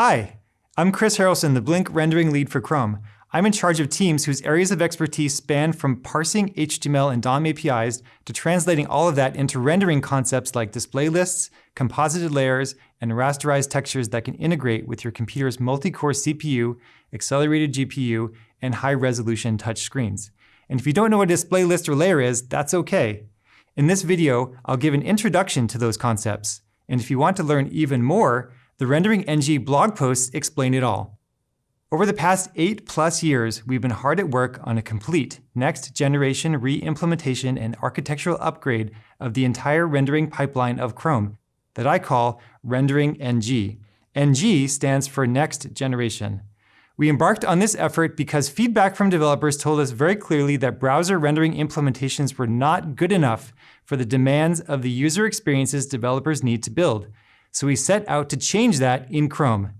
Hi, I'm Chris Harrelson, the Blink rendering lead for Chrome. I'm in charge of teams whose areas of expertise span from parsing HTML and DOM APIs to translating all of that into rendering concepts like display lists, composited layers, and rasterized textures that can integrate with your computer's multi-core CPU, accelerated GPU, and high-resolution touch screens. And if you don't know what a display list or layer is, that's okay. In this video, I'll give an introduction to those concepts. And if you want to learn even more, the Rendering NG blog posts explain it all. Over the past eight plus years, we've been hard at work on a complete next generation re-implementation and architectural upgrade of the entire rendering pipeline of Chrome that I call Rendering NG. NG stands for next generation. We embarked on this effort because feedback from developers told us very clearly that browser rendering implementations were not good enough for the demands of the user experiences developers need to build so we set out to change that in Chrome.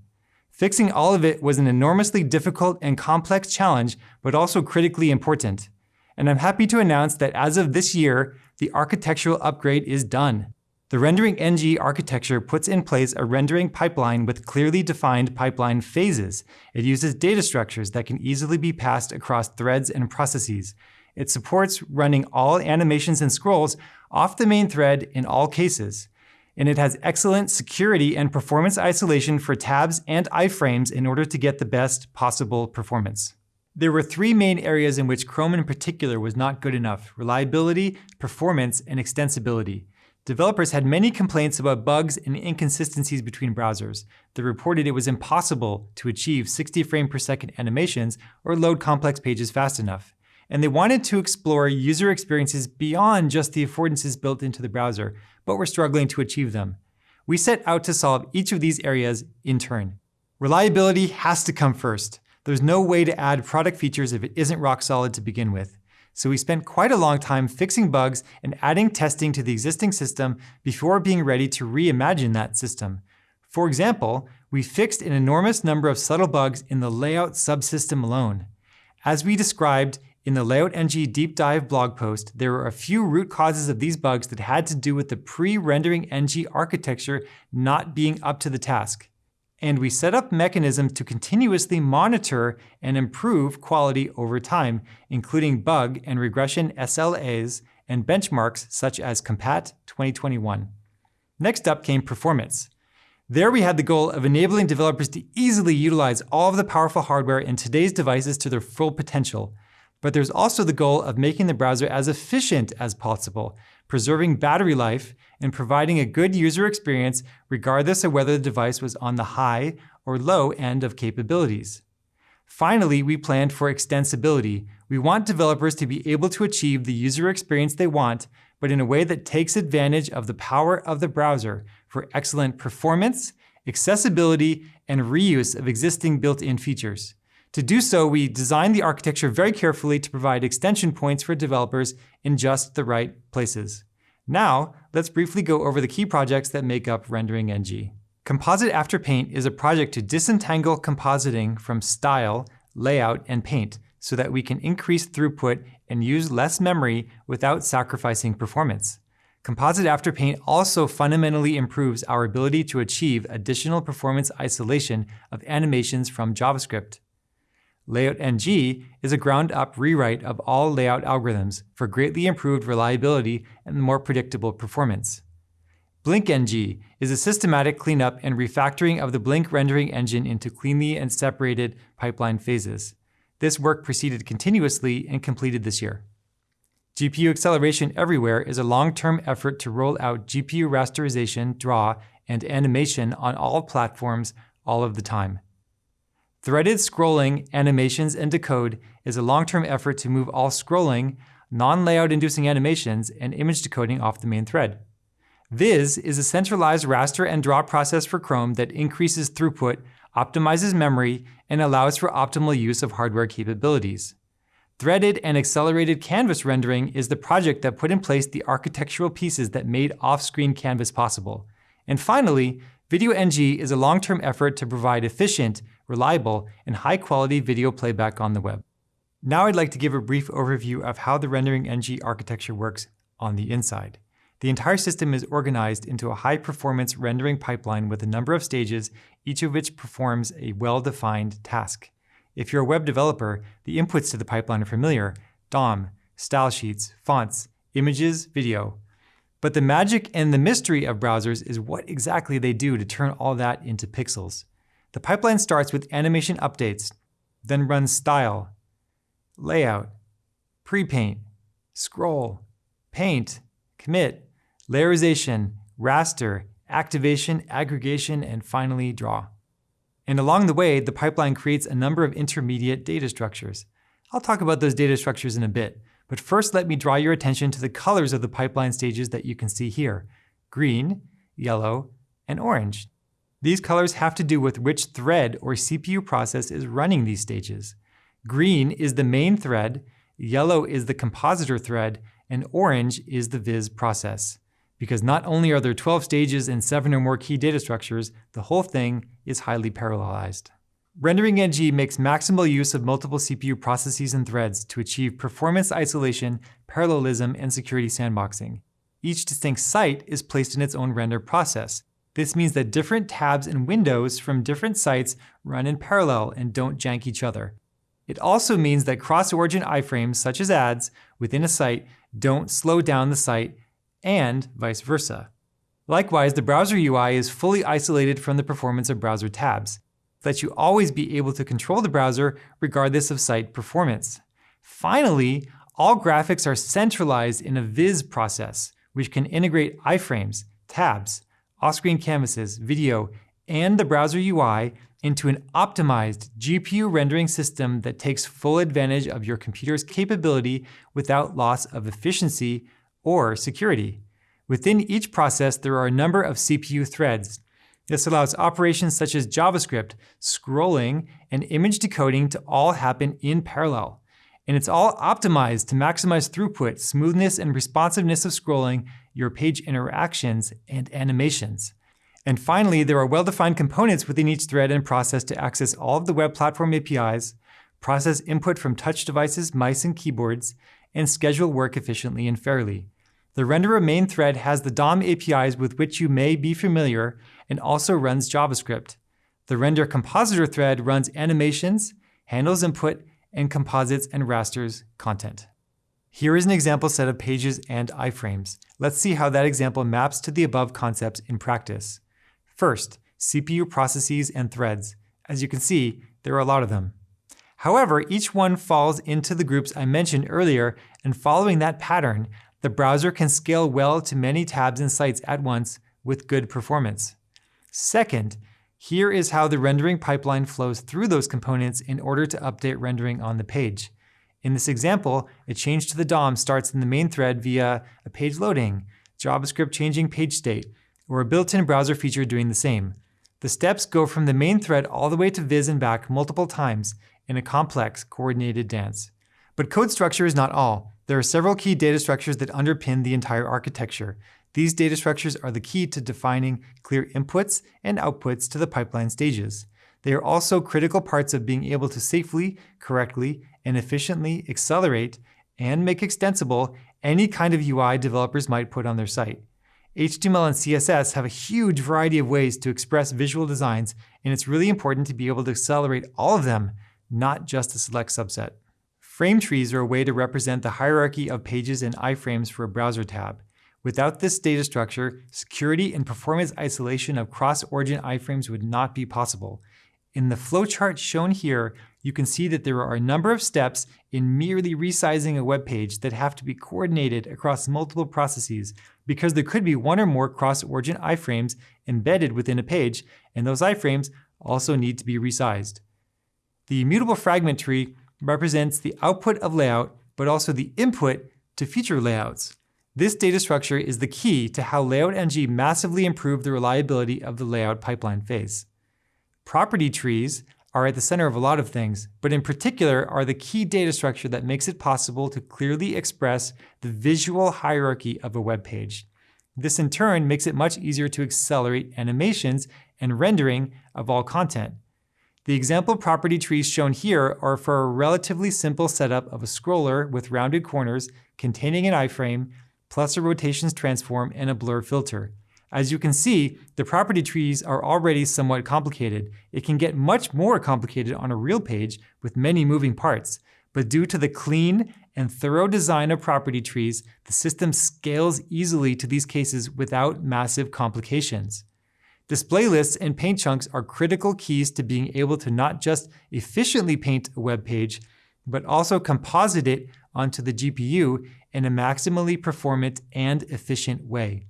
Fixing all of it was an enormously difficult and complex challenge, but also critically important. And I'm happy to announce that as of this year, the architectural upgrade is done. The Rendering NG architecture puts in place a rendering pipeline with clearly defined pipeline phases. It uses data structures that can easily be passed across threads and processes. It supports running all animations and scrolls off the main thread in all cases and it has excellent security and performance isolation for tabs and iframes in order to get the best possible performance. There were three main areas in which Chrome in particular was not good enough, reliability, performance, and extensibility. Developers had many complaints about bugs and inconsistencies between browsers. They reported it was impossible to achieve 60 frame per second animations or load complex pages fast enough and they wanted to explore user experiences beyond just the affordances built into the browser, but were struggling to achieve them. We set out to solve each of these areas in turn. Reliability has to come first. There's no way to add product features if it isn't rock solid to begin with. So we spent quite a long time fixing bugs and adding testing to the existing system before being ready to reimagine that system. For example, we fixed an enormous number of subtle bugs in the layout subsystem alone. As we described in the Layout NG deep dive blog post, there were a few root causes of these bugs that had to do with the pre-rendering NG architecture not being up to the task. And we set up mechanisms to continuously monitor and improve quality over time, including bug and regression SLAs and benchmarks such as Compat 2021. Next up came performance. There we had the goal of enabling developers to easily utilize all of the powerful hardware in today's devices to their full potential, but there's also the goal of making the browser as efficient as possible, preserving battery life and providing a good user experience regardless of whether the device was on the high or low end of capabilities. Finally, we planned for extensibility. We want developers to be able to achieve the user experience they want, but in a way that takes advantage of the power of the browser for excellent performance, accessibility, and reuse of existing built-in features. To do so, we designed the architecture very carefully to provide extension points for developers in just the right places. Now, let's briefly go over the key projects that make up Rendering NG. Composite After Paint is a project to disentangle compositing from style, layout, and paint so that we can increase throughput and use less memory without sacrificing performance. Composite After Paint also fundamentally improves our ability to achieve additional performance isolation of animations from JavaScript. Layout NG is a ground-up rewrite of all layout algorithms for greatly improved reliability and more predictable performance. Blink NG is a systematic cleanup and refactoring of the Blink rendering engine into cleanly and separated pipeline phases. This work proceeded continuously and completed this year. GPU Acceleration Everywhere is a long-term effort to roll out GPU rasterization, draw, and animation on all platforms all of the time. Threaded scrolling, animations, and decode is a long-term effort to move all scrolling, non-layout inducing animations, and image decoding off the main thread. Viz is a centralized raster and draw process for Chrome that increases throughput, optimizes memory, and allows for optimal use of hardware capabilities. Threaded and accelerated canvas rendering is the project that put in place the architectural pieces that made off-screen canvas possible. And finally, Video NG is a long-term effort to provide efficient, reliable, and high-quality video playback on the web. Now I'd like to give a brief overview of how the Rendering NG architecture works on the inside. The entire system is organized into a high-performance rendering pipeline with a number of stages, each of which performs a well-defined task. If you're a web developer, the inputs to the pipeline are familiar, DOM, style sheets, fonts, images, video. But the magic and the mystery of browsers is what exactly they do to turn all that into pixels. The pipeline starts with animation updates, then runs style, layout, pre-paint, scroll, paint, commit, layerization, raster, activation, aggregation, and finally draw. And along the way, the pipeline creates a number of intermediate data structures. I'll talk about those data structures in a bit, but first let me draw your attention to the colors of the pipeline stages that you can see here, green, yellow, and orange. These colors have to do with which thread or CPU process is running these stages. Green is the main thread, yellow is the compositor thread, and orange is the viz process. Because not only are there 12 stages and 7 or more key data structures, the whole thing is highly parallelized. Rendering NG makes maximal use of multiple CPU processes and threads to achieve performance isolation, parallelism, and security sandboxing. Each distinct site is placed in its own render process. This means that different tabs and windows from different sites run in parallel and don't jank each other. It also means that cross-origin iframes, such as ads, within a site don't slow down the site, and vice versa. Likewise, the browser UI is fully isolated from the performance of browser tabs lets you always be able to control the browser regardless of site performance. Finally, all graphics are centralized in a viz process, which can integrate iframes, tabs, off-screen canvases, video, and the browser UI into an optimized GPU rendering system that takes full advantage of your computer's capability without loss of efficiency or security. Within each process, there are a number of CPU threads, this allows operations such as JavaScript, scrolling, and image decoding to all happen in parallel. And it's all optimized to maximize throughput, smoothness, and responsiveness of scrolling, your page interactions, and animations. And finally, there are well-defined components within each thread and process to access all of the web platform APIs, process input from touch devices, mice, and keyboards, and schedule work efficiently and fairly. The renderer main thread has the DOM APIs with which you may be familiar and also runs JavaScript. The render compositor thread runs animations, handles input, and composites and rasters content. Here is an example set of pages and iframes. Let's see how that example maps to the above concepts in practice. First, CPU processes and threads. As you can see, there are a lot of them. However, each one falls into the groups I mentioned earlier, and following that pattern, the browser can scale well to many tabs and sites at once with good performance. Second, here is how the rendering pipeline flows through those components in order to update rendering on the page. In this example, a change to the DOM starts in the main thread via a page loading, JavaScript changing page state, or a built-in browser feature doing the same. The steps go from the main thread all the way to viz and back multiple times in a complex, coordinated dance. But code structure is not all. There are several key data structures that underpin the entire architecture. These data structures are the key to defining clear inputs and outputs to the pipeline stages. They are also critical parts of being able to safely, correctly, and efficiently accelerate and make extensible any kind of UI developers might put on their site. HTML and CSS have a huge variety of ways to express visual designs, and it's really important to be able to accelerate all of them, not just a select subset. Frame trees are a way to represent the hierarchy of pages and iframes for a browser tab. Without this data structure, security and performance isolation of cross-origin iframes would not be possible. In the flowchart shown here, you can see that there are a number of steps in merely resizing a web page that have to be coordinated across multiple processes because there could be one or more cross-origin iframes embedded within a page, and those iframes also need to be resized. The immutable fragment tree represents the output of layout, but also the input to future layouts. This data structure is the key to how Layout NG massively improved the reliability of the layout pipeline phase. Property trees are at the center of a lot of things, but in particular are the key data structure that makes it possible to clearly express the visual hierarchy of a web page. This in turn makes it much easier to accelerate animations and rendering of all content. The example property trees shown here are for a relatively simple setup of a scroller with rounded corners containing an iframe, plus a rotations transform and a blur filter. As you can see, the property trees are already somewhat complicated. It can get much more complicated on a real page with many moving parts, but due to the clean and thorough design of property trees, the system scales easily to these cases without massive complications. Display lists and paint chunks are critical keys to being able to not just efficiently paint a web page, but also composite it onto the GPU in a maximally performant and efficient way.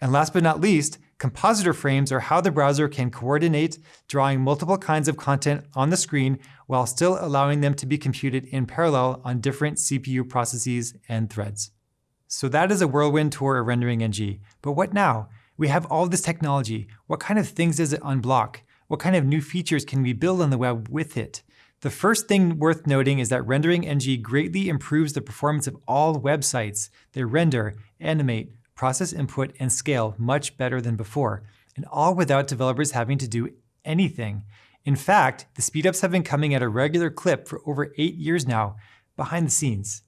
And last but not least, compositor frames are how the browser can coordinate drawing multiple kinds of content on the screen while still allowing them to be computed in parallel on different CPU processes and threads. So that is a whirlwind tour of Rendering NG. But what now? We have all this technology. What kind of things does it unblock? What kind of new features can we build on the web with it? The first thing worth noting is that Rendering NG greatly improves the performance of all websites. They render, animate, process input, and scale much better than before, and all without developers having to do anything. In fact, the speedups have been coming at a regular clip for over eight years now, behind the scenes.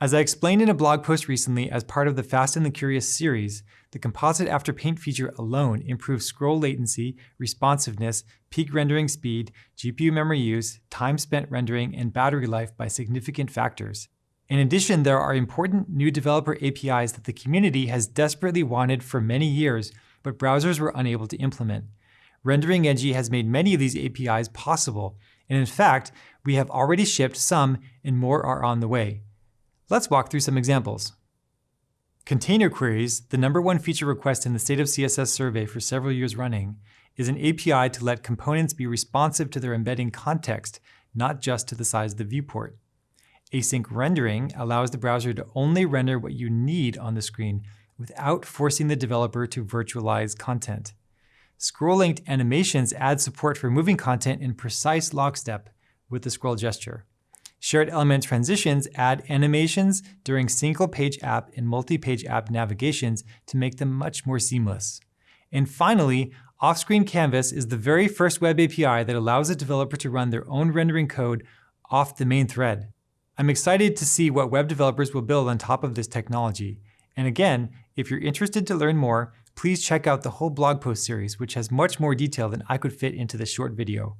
As I explained in a blog post recently as part of the Fast and the Curious series, the Composite After Paint feature alone improves scroll latency, responsiveness, peak rendering speed, GPU memory use, time spent rendering, and battery life by significant factors. In addition, there are important new developer APIs that the community has desperately wanted for many years, but browsers were unable to implement. Rendering NG has made many of these APIs possible, and in fact, we have already shipped some and more are on the way. Let's walk through some examples. Container queries, the number one feature request in the State of CSS survey for several years running, is an API to let components be responsive to their embedding context, not just to the size of the viewport. Async rendering allows the browser to only render what you need on the screen without forcing the developer to virtualize content. Scroll-linked animations add support for moving content in precise lockstep with the scroll gesture. Shared element transitions add animations during single-page app and multi-page app navigations to make them much more seamless. And finally, off-screen canvas is the very first web API that allows a developer to run their own rendering code off the main thread. I'm excited to see what web developers will build on top of this technology. And again, if you're interested to learn more, please check out the whole blog post series, which has much more detail than I could fit into this short video.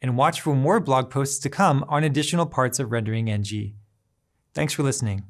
And watch for more blog posts to come on additional parts of Rendering NG. Thanks for listening.